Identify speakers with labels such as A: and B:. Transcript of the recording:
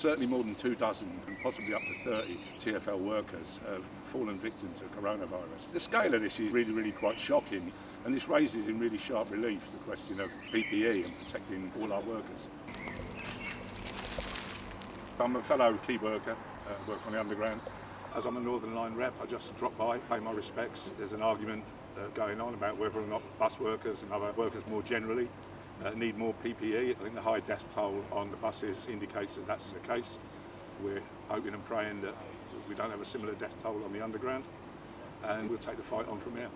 A: certainly more than two dozen and possibly up to 30 TFL workers have fallen victim to coronavirus. The scale of this is really, really quite shocking and this raises in really sharp relief the question of PPE and protecting all our workers. I'm a fellow key worker, uh, work on the underground. As I'm a Northern Line rep, I just drop by, pay my respects. There's an argument uh, going on about whether or not bus workers and other workers more generally uh, need more PPE. I think the high death toll on the buses indicates that that's the case. We're hoping and praying that we don't have a similar death toll on the underground and we'll take the fight on from here.